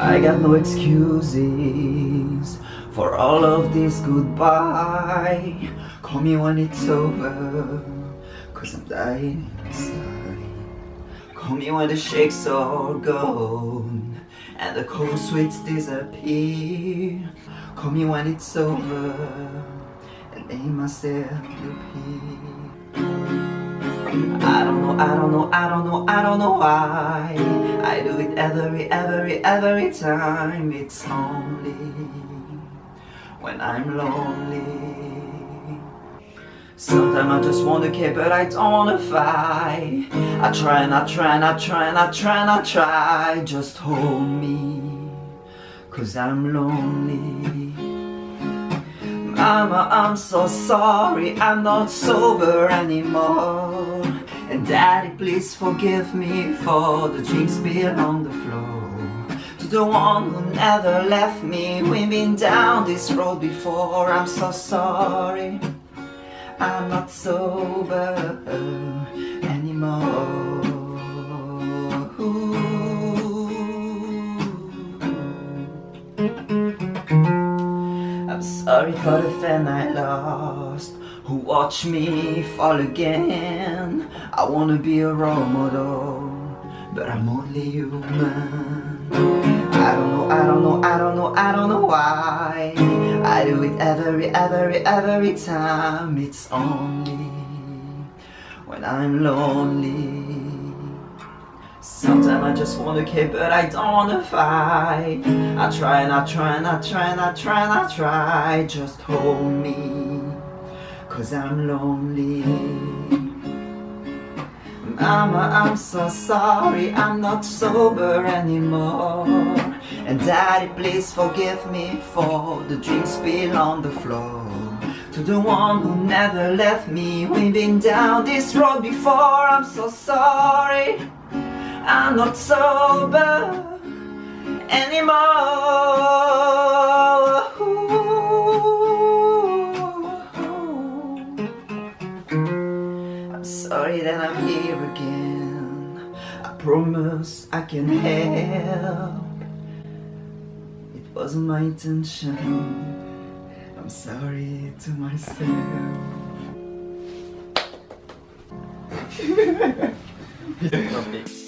I got no excuses for all of this goodbye. Call me when it's over, cause I'm dying inside. Call me when the shakes are gone and the cold sweats disappear. Call me when it's over and make myself repeat. I don't know, I don't know, I don't know, I don't know why. I do it every, every, every time. It's only when I'm lonely. Sometimes I just wanna care but I don't wanna fight. I try and I try and I try and I try and I try. Just hold me Cause I'm lonely Mama, I'm so sorry I'm not sober anymore. And daddy, please forgive me For the drinks spilled on the floor. To the one who never left me We've been down this road before. I'm so sorry I'm not sober anymore sorry for the fan I lost Who watched me fall again. I wanna be a role model But I'm only human. I don't know, I don't know, I don't know, I don't know why. I do it every, every, every time. It's only when I'm lonely Sometimes I just wanna care but I don't wanna fight. I try and I try and I try and I try and I try. Just hold me Cause I'm lonely. Mama, I'm so sorry I'm not sober anymore. And daddy, please forgive me For the drinks spilled on the floor. To the one who never left me We've been down this road before. I'm so sorry I'm not sober anymore. I'm sorry that I'm here again. I promise I can help. It wasn't my intention. I'm sorry to myself.